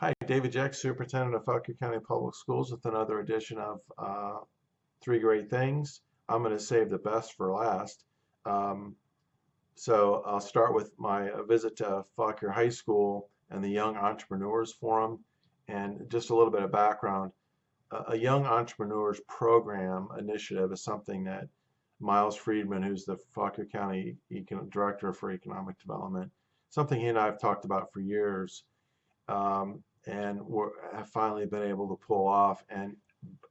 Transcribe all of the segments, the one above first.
Hi, David Jack, Superintendent of Fauquier County Public Schools with another edition of uh, Three Great Things. I'm going to save the best for last. Um, so I'll start with my uh, visit to Fauquier High School and the Young Entrepreneurs Forum and just a little bit of background. A, Young Entrepreneurs Program initiative is something that Miles Friedman, who's the Fauquier County Econ Director for Economic Development, something he and I have talked about for years. Um, and have finally been able to pull off. And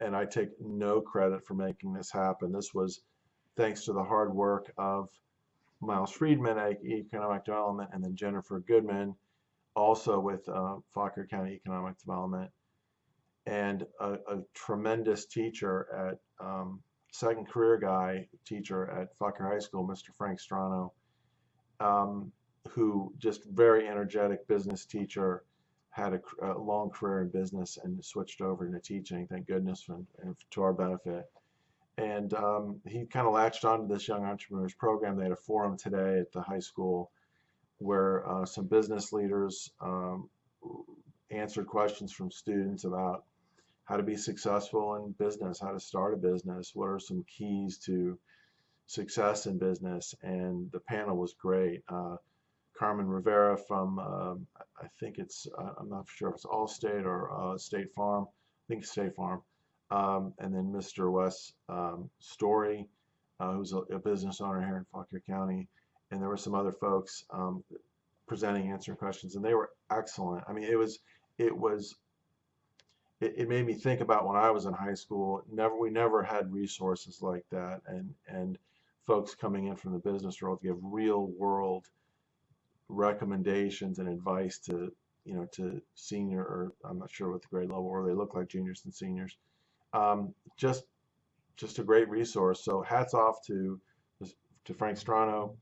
and I take no credit for making this happen. This was thanks to the hard work of Miles Friedman at Economic Development, and then Jennifer Goodman, also with uh, County Economic Development, and a, a tremendous teacher at um, second career guy teacher at Fauquier High School, Mr. Frank Strano, um, who just very energetic business teacher had a, a, long career in business and switched over into teaching, thank goodness, and, and to our benefit. And um, he kind of latched onto this Young Entrepreneurs Program. They had a forum today at the high school where uh, some business leaders um, answered questions from students about how to be successful in business, how to start a business, what are some keys to success in business. And the panel was great. Uh, Carmen Rivera from, um, I think it's, uh, I'm not sure if it's Allstate or uh, State Farm. I think State Farm. Um, and then Mr. Wes um, Story, uh, who's a, a, business owner here in Fauquier County. And there were some other folks um, presenting, answering questions, and they were excellent. I mean, it was, it was, it, it made me think about when I was in high school. Never, we never had resources like that, and and folks coming in from the business world to give real world recommendations and advice to you know to senior or I'm not sure what the grade level or they look like juniors and seniors. Um, just just a great resource. So hats off to to Frank Strano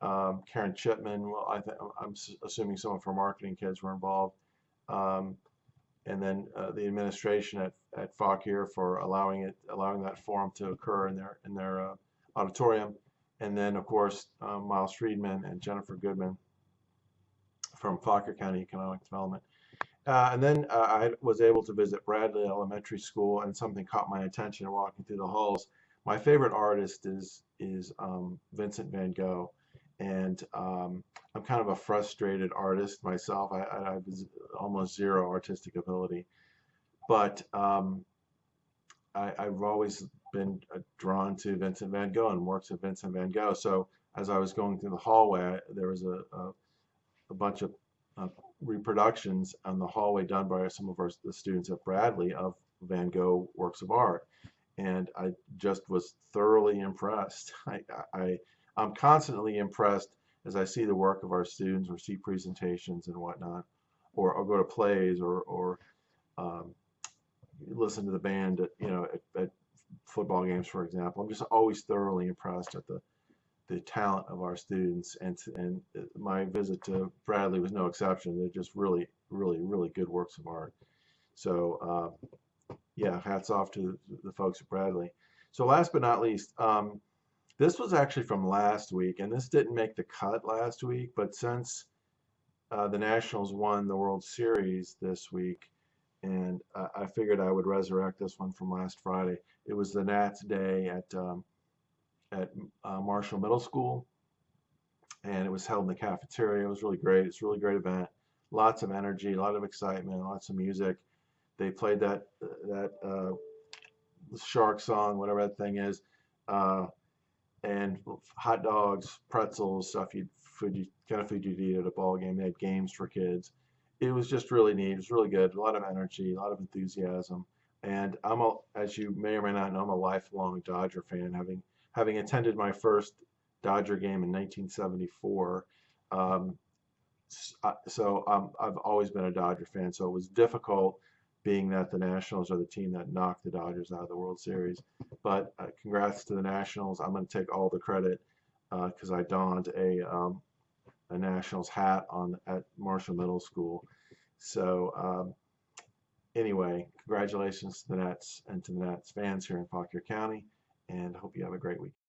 um, Karen Chipman. Well I I'm assuming some of her marketing kids were involved. Um, and then uh, the administration at at Fauquier for allowing it allowing that forum to occur in their in their uh, auditorium. And then of course um, Miles Friedman and Jennifer Goodman from Fauquier County Economic Development. Uh, and then uh, I was able to visit Bradley Elementary School, and something caught my attention walking through the halls. My favorite artist is is um, Vincent Van Gogh, and um, I'm kind of a frustrated artist myself. I, I have almost zero artistic ability, but um, I, have always been uh, drawn to Vincent Van Gogh and works of Vincent Van Gogh. So as I was going through the hallway, there was a, a a bunch of uh, reproductions on the hallway done by some of our the students at Bradley of Van Gogh works of art, and I just was thoroughly impressed. I, I I'm constantly impressed as I see the work of our students or see presentations and whatnot, or, go to plays or or um, listen to the band at you know at, at football games, for example. I'm just always thoroughly impressed at the the talent of our students and and my visit to Bradley was no exception. They're just really really really good works of art. So uh, yeah hats off to the folks at Bradley. So last but not least um, this was actually from last week and this didn't make the cut last week but since uh, the Nationals won the World Series this week and uh, I figured I would resurrect this one from last Friday it was the Nats day at um, at uh, Marshall Middle School, and it was held in the cafeteria. It was really great. It's a really great event. Lots of energy, a lot of excitement, lots of music. They played that that uh, shark song, whatever that thing is, uh, and hot dogs, pretzels, stuff you food you kind of food you'd eat at a ball game. They had games for kids. It was just really neat. It was really good. A lot of energy, a lot of enthusiasm. And I'm a, as you may or may not know, I'm a lifelong Dodger fan, having having attended my first Dodger game in 1974. Um, so um, I've always been a Dodger fan, so it was difficult being that the Nationals are the team that knocked the Dodgers out of the World Series. But uh, congrats to the Nationals. I'm going to take all the credit because uh, I donned a, um, a Nationals hat on at Marshall Middle School. So um, anyway, congratulations to the Nats and to the Nats fans here in Fauquier County and hope you have a great weekend.